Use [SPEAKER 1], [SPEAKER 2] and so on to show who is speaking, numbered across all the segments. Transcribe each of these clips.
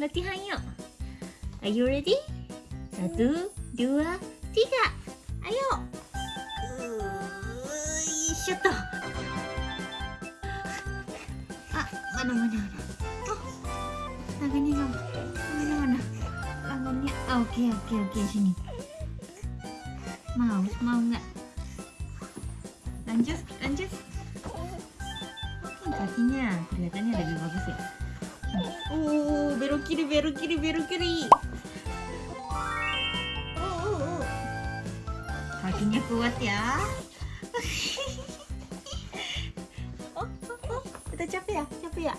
[SPEAKER 1] latihan yuk. Are you ready? Satu, dua, tiga. Ayo. Shoto. Ah, mana mana mana. Oh, tangannya. Mana mana. Tangannya. Ah, Oke oke oke sini. Mau mau nggak? Lanjut lanjut. Kakinya kelihatannya lebih bagus ya. Uh, belok kiri, belok kiri, belok kiri. Oh, oh, oh. Kakinya kuat ya. oh, oh, oh. Udah capek ya? Capek ya?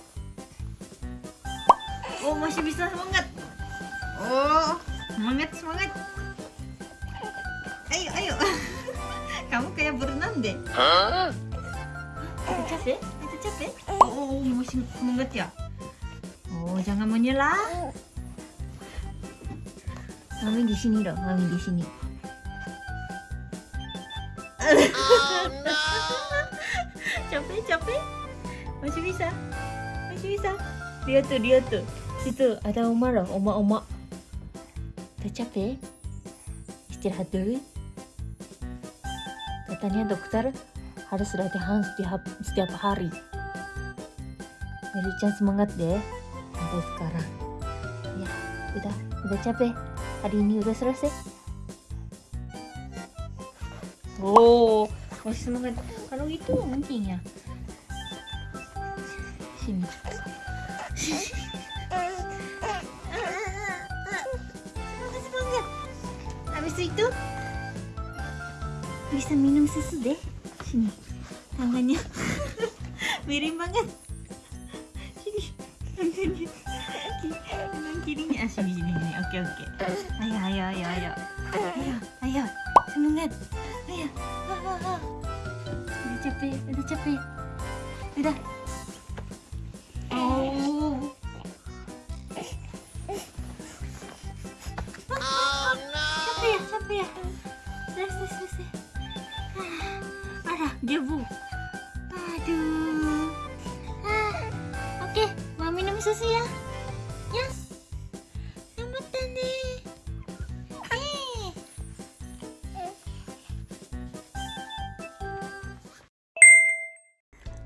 [SPEAKER 1] Oh, masih bisa semangat. Oh, semangat, semangat. Ayo, ayo. Kamu kayak berenang deh. Udah capek? Udah capek? Oh, masih semangat ya? Oh, jangan menyerah. Mami di sini dong, Mami di sini. capek, capek. Masih bisa. Masih bisa. Dia tuh, dia tuh. Situ ada oma loh, oma-oma. Udah capek? Istirahat dulu. Katanya dokter harus latihan setiap setiap hari. Meli-chan semangat deh sampai sekarang. Ya, udah, udah capek. Hari ini udah selesai. Oh, masih semangat. Kalau itu mungkin ya. Sini. semangat. Habis itu bisa minum susu deh. Sini. Tangannya miring banget. Sini. Tangannya. Tangan kirinya. Ah, sini, sini, sini. Oke, oke. Ayo, ayo, ayo, ayo. Ayo, ayo. Semangat. Ayo. Ah, ah, ah. Udah capek, udah capek. Udah. Oh.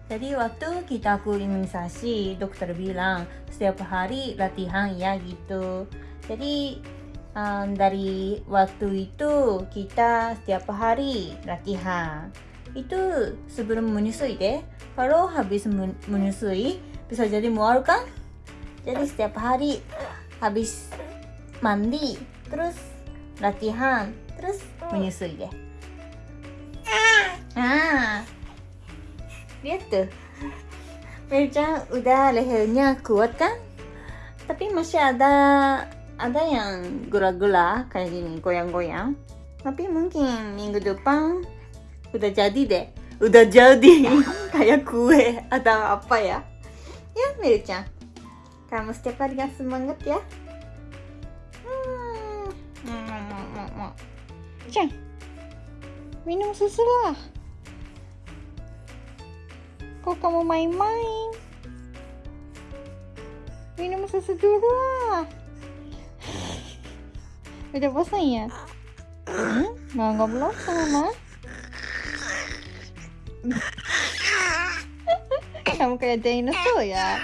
[SPEAKER 1] Jadi waktu kita aku imunisasi, dokter bilang setiap hari latihan ya gitu. Jadi um, dari waktu itu kita setiap hari latihan. Itu sebelum menyusui deh. Kalau habis men- menyusui bisa jadi mual kan? Jadi setiap hari habis mandi terus latihan terus menyusui deh. Ah, lihat tuh. Mirja udah lehernya kuat kan? Tapi masih ada ada yang gula-gula kayak gini goyang-goyang. Tapi mungkin minggu depan udah jadi deh. Udah jadi kayak kue atau apa ya? Ya Mirja, kamu setiap hari yang semangat ya. Hmm. Minum susu lah. Kok kamu main-main? Minum susu dulu lah. Udah bosan ya? Hmm? Nggak ngobrol sama kamu kayak dinosaur ya?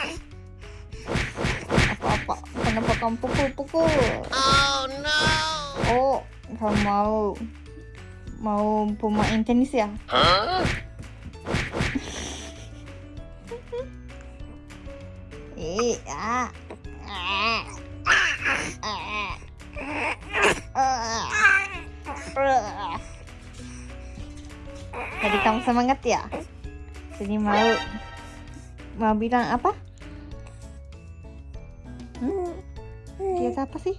[SPEAKER 1] Apa-apa? Kenapa kamu pukul-pukul?
[SPEAKER 2] Oh no!
[SPEAKER 1] Oh, kamu mau mau pemain tenis ya?
[SPEAKER 2] Huh?
[SPEAKER 1] Ah. Tadi kamu semangat ya? Jadi mau mau bilang apa? Hmm? Dia apa sih?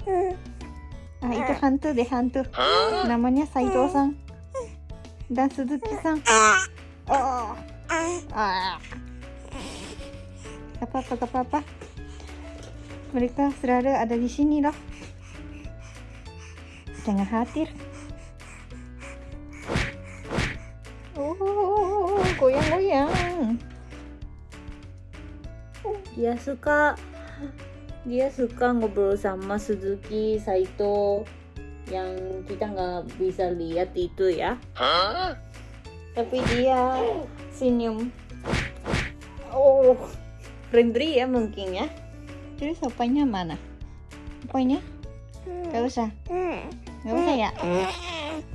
[SPEAKER 1] Ah, itu hantu deh hantu. Namanya Saito-san dan Suzuki-san. Oh. Ah. Gak apa-apa, gak apa-apa. Mereka sudah ada di sini loh. Jangan khawatir. Oh, goyang-goyang. Dia suka dia suka ngobrol sama Suzuki Saito yang kita nggak bisa lihat itu ya tapi dia senyum oh friendly ya mungkin ya. Terus apanya mana? Apanya? Gak usah. Gak usah ya?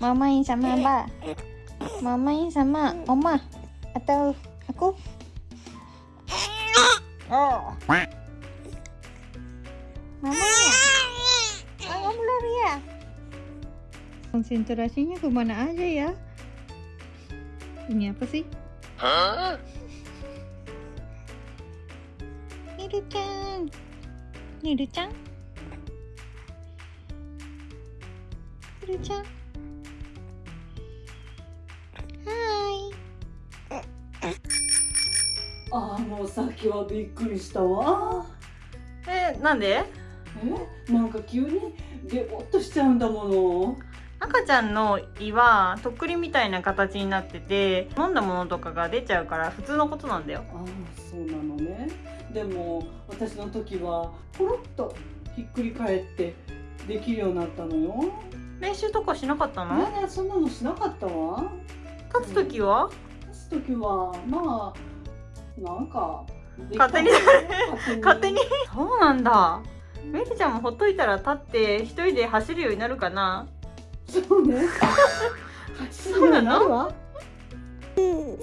[SPEAKER 1] Mama yang sama apa Mama yang sama Oma Atau aku? Oh. Mama ya Oh kamu lari ya? Konsentrasinya ke mana aja ya? Ini apa sih Niru-chan Niru-chan Niru-chan Hai
[SPEAKER 2] あのさっきはびっくりしたわ。
[SPEAKER 1] え、なんで？
[SPEAKER 2] え？なんか急にゲボッとしちゃうんだもの。
[SPEAKER 1] 赤ちゃんの胃はとっくりみたいな形になってて飲んだものとかが出ちゃうから普通のことなんだよ。
[SPEAKER 2] ああそうなのねでも私の時はコロッとひっくり返ってできるようになったのよ。
[SPEAKER 1] 練習とかしなかったの？
[SPEAKER 2] ねえそんなのしなかったわ。
[SPEAKER 1] 立つ時は？
[SPEAKER 2] 立つ時はまあなんか
[SPEAKER 1] 勝手に？
[SPEAKER 2] 勝手に？
[SPEAKER 1] 勝手に。そうなんだ。メリちゃんもほっといたら立って一人で走るようになるかな？
[SPEAKER 2] そうね。
[SPEAKER 1] そうなの
[SPEAKER 2] わ
[SPEAKER 3] うんうんうんうんうん